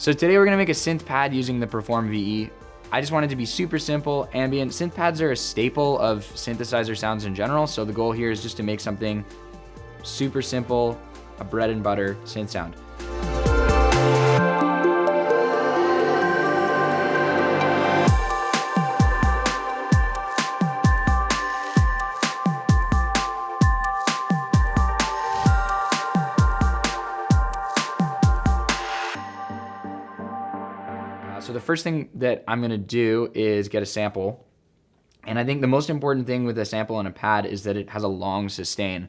So today we're gonna make a synth pad using the Perform VE. I just want it to be super simple, ambient. Synth pads are a staple of synthesizer sounds in general, so the goal here is just to make something super simple, a bread and butter synth sound. So the first thing that I'm gonna do is get a sample. And I think the most important thing with a sample on a pad is that it has a long sustain.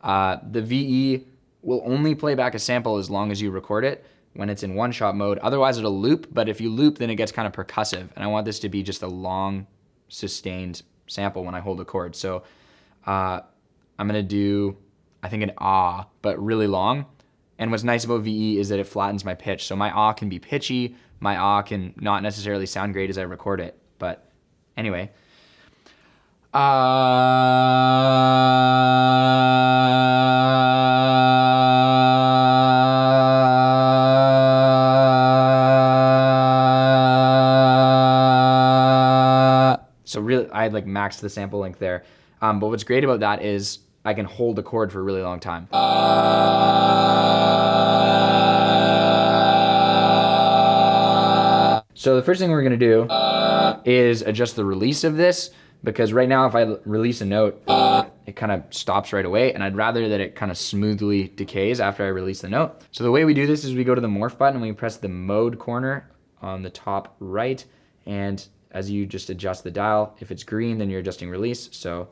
Uh, the VE will only play back a sample as long as you record it when it's in one shot mode. Otherwise it'll loop, but if you loop, then it gets kind of percussive. And I want this to be just a long sustained sample when I hold a chord. So uh, I'm gonna do, I think an ah, but really long. And what's nice about VE is that it flattens my pitch. So my ah can be pitchy, my ah can not necessarily sound great as I record it. But anyway. Uh, so really, I like maxed the sample length there. Um, but what's great about that is I can hold the chord for a really long time. So the first thing we're gonna do is adjust the release of this because right now if I release a note, it kind of stops right away and I'd rather that it kind of smoothly decays after I release the note. So the way we do this is we go to the morph button and we press the mode corner on the top right and as you just adjust the dial, if it's green then you're adjusting release. So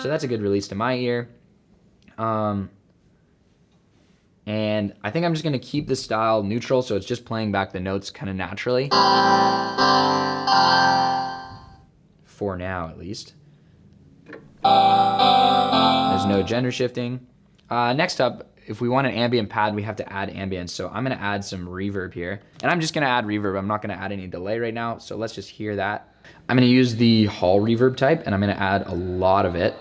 So that's a good release to my ear. Um, and I think I'm just gonna keep the style neutral so it's just playing back the notes kind of naturally. For now, at least. There's no gender shifting. Uh, next up, if we want an ambient pad, we have to add ambience. So I'm gonna add some reverb here. And I'm just gonna add reverb. I'm not gonna add any delay right now. So let's just hear that. I'm gonna use the hall reverb type and I'm gonna add a lot of it.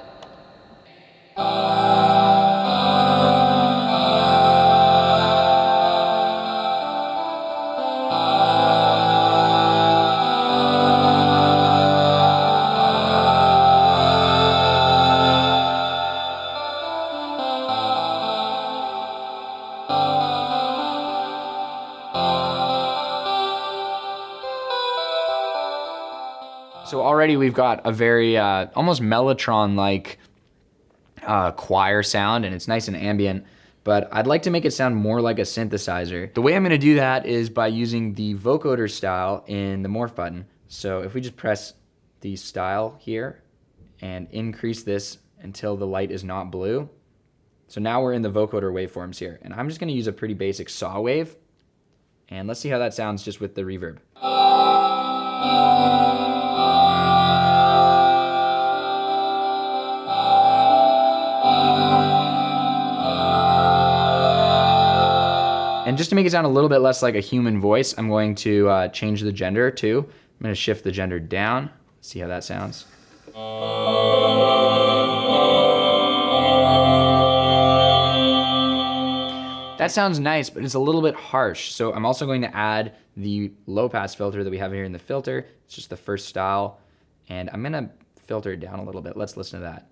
So already we've got a very uh, almost Mellotron-like uh, choir sound and it's nice and ambient, but I'd like to make it sound more like a synthesizer. The way I'm gonna do that is by using the vocoder style in the morph button. So if we just press the style here and increase this until the light is not blue. So now we're in the vocoder waveforms here. And I'm just gonna use a pretty basic saw wave. And let's see how that sounds just with the reverb. And just to make it sound a little bit less like a human voice, I'm going to uh, change the gender too. I'm gonna shift the gender down. See how that sounds. That sounds nice, but it's a little bit harsh. So I'm also going to add the low pass filter that we have here in the filter. It's just the first style. And I'm gonna filter it down a little bit. Let's listen to that.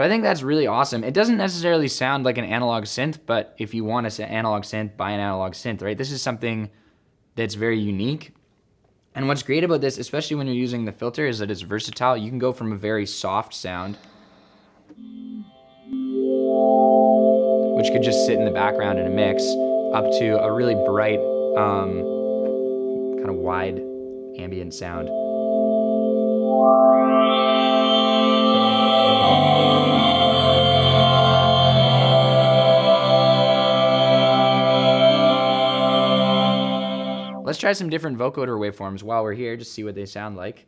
So I think that's really awesome. It doesn't necessarily sound like an analog synth, but if you want an analog synth, buy an analog synth, right? This is something that's very unique. And what's great about this, especially when you're using the filter, is that it's versatile. You can go from a very soft sound, which could just sit in the background in a mix, up to a really bright, um, kind of wide ambient sound. Try some different vocoder waveforms while we're here, just see what they sound like.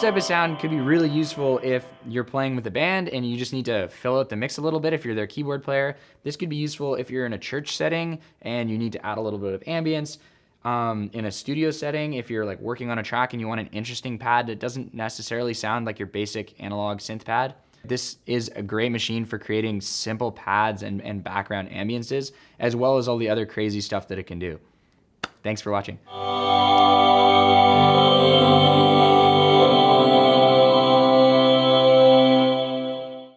This type of sound could be really useful if you're playing with a band and you just need to fill out the mix a little bit if you're their keyboard player. This could be useful if you're in a church setting and you need to add a little bit of ambience. Um, in a studio setting, if you're like working on a track and you want an interesting pad that doesn't necessarily sound like your basic analog synth pad, this is a great machine for creating simple pads and, and background ambiances, as well as all the other crazy stuff that it can do. Thanks for watching.